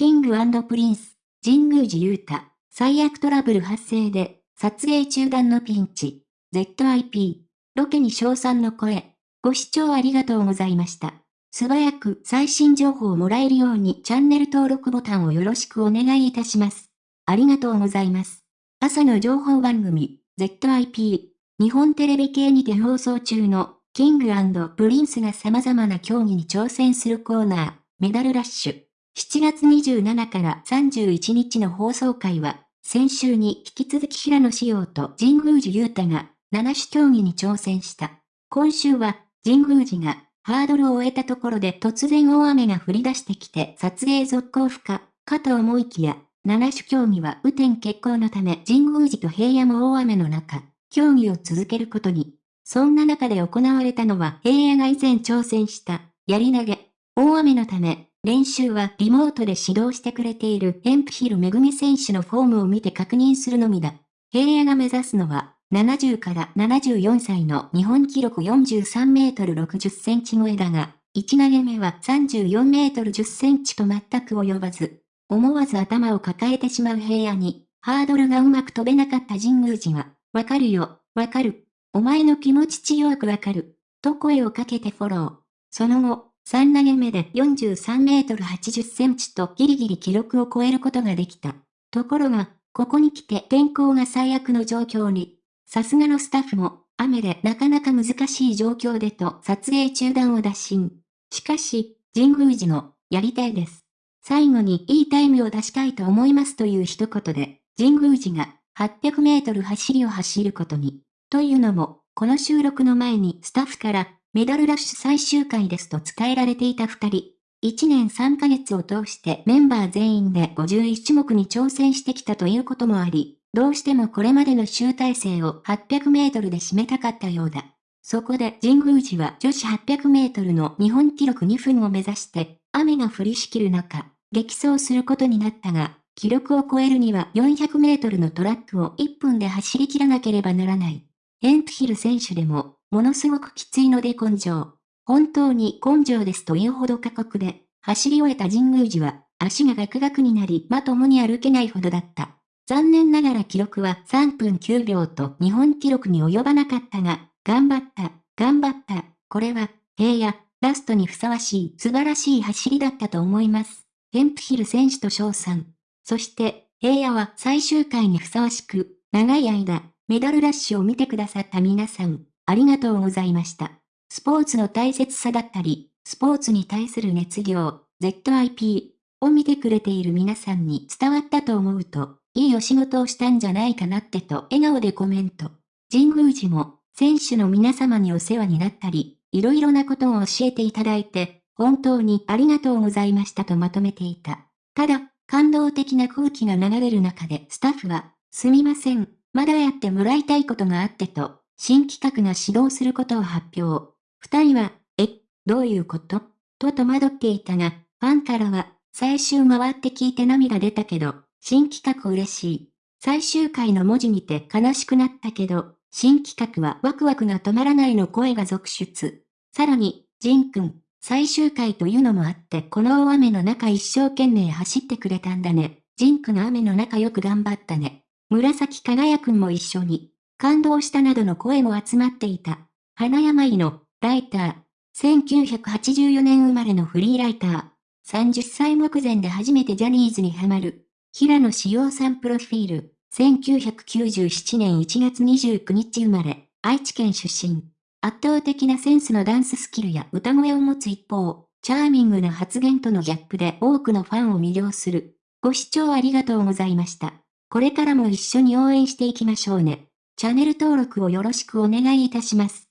キングプリンス、神宮寺勇太、最悪トラブル発生で、撮影中断のピンチ。ZIP、ロケに賞賛の声。ご視聴ありがとうございました。素早く最新情報をもらえるようにチャンネル登録ボタンをよろしくお願いいたします。ありがとうございます。朝の情報番組、ZIP、日本テレビ系にて放送中の、キングプリンスが様々な競技に挑戦するコーナー、メダルラッシュ。7月27から31日の放送会は、先週に引き続き平野紫耀と神宮寺勇太が7種競技に挑戦した。今週は神宮寺がハードルを終えたところで突然大雨が降り出してきて撮影続行不可かと思いきや、7種競技は雨天決行のため神宮寺と平野も大雨の中、競技を続けることに。そんな中で行われたのは平野が以前挑戦した槍投げ。大雨のため練習はリモートで指導してくれているエンプヒルめぐみ選手のフォームを見て確認するのみだ。平野が目指すのは、70から74歳の日本記録43メートル60センチ超えだが、1投げ目は34メートル10センチと全く及ばず、思わず頭を抱えてしまう平野に、ハードルがうまく飛べなかった神宮寺は、わかるよ、わかる。お前の気持ち強くわかる。と声をかけてフォロー。その後、3投げ目で43メートル80センチとギリギリ記録を超えることができた。ところが、ここに来て天候が最悪の状況に。さすがのスタッフも、雨でなかなか難しい状況でと撮影中断を打診。しかし、神宮寺の、やりたいです。最後にいいタイムを出したいと思いますという一言で、神宮寺が800メートル走りを走ることに。というのも、この収録の前にスタッフからメダルラッシュ最終回ですと伝えられていた二人。1年3ヶ月を通してメンバー全員で51種目に挑戦してきたということもあり、どうしてもこれまでの集大成を800メートルで締めたかったようだ。そこで神宮寺は女子800メートルの日本記録2分を目指して、雨が降りしきる中、激走することになったが、記録を超えるには400メートルのトラックを1分で走り切らなければならない。エンプヒル選手でもものすごくきついので根性。本当に根性ですというほど過酷で、走り終えた神宮寺は、足がガクガクになり、まともに歩けないほどだった。残念ながら記録は3分9秒と日本記録に及ばなかったが、頑張った、頑張った。これは、平野、ラストにふさわしい素晴らしい走りだったと思います。ヘンプヒル選手と翔さん。そして、平野は最終回にふさわしく、長い間、メダルラッシュを見てくださった皆さん、ありがとうございました。スポーツの大切さだったり、スポーツに対する熱量、ZIP を見てくれている皆さんに伝わったと思うと、いいお仕事をしたんじゃないかなってと笑顔でコメント。神宮寺も、選手の皆様にお世話になったり、いろいろなことを教えていただいて、本当にありがとうございましたとまとめていた。ただ、感動的な空気が流れる中でスタッフは、すみません、まだやってもらいたいことがあってと、新企画が始動することを発表。二人は、え、どういうこと？と戸惑っていたが、ファンからは、最終回って聞いて涙出たけど、新企画嬉しい。最終回の文字見て悲しくなったけど、新企画はワクワクが止まらないの声が続出。さらに、ジンくん、最終回というのもあって、この大雨の中一生懸命走ってくれたんだね。ジンくん雨の中よく頑張ったね。紫輝くんも一緒に。感動したなどの声も集まっていた。花山井の、ライター。1984年生まれのフリーライター。30歳目前で初めてジャニーズにハマる。平野志陽さんプロフィール。1997年1月29日生まれ。愛知県出身。圧倒的なセンスのダンススキルや歌声を持つ一方、チャーミングな発言とのギャップで多くのファンを魅了する。ご視聴ありがとうございました。これからも一緒に応援していきましょうね。チャンネル登録をよろしくお願いいたします。